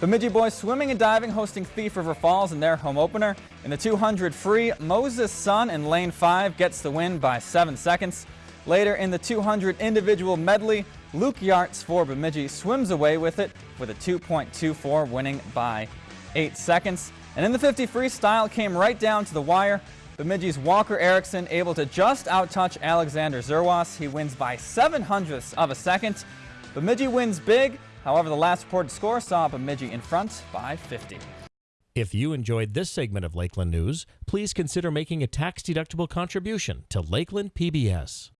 Bemidji boys swimming and diving hosting Thief River Falls in their home opener. In the 200 free, Moses Sun in lane 5 gets the win by 7 seconds. Later in the 200 individual medley, Luke Yarts for Bemidji swims away with it with a 2.24 winning by 8 seconds. And in the 50 freestyle came right down to the wire. Bemidji's Walker Erickson able to just outtouch Alexander Zerwas. He wins by 7 hundredths of a second. Bemidji wins big However, the last reported score saw Bemidji in front by 50. If you enjoyed this segment of Lakeland News, please consider making a tax-deductible contribution to Lakeland PBS.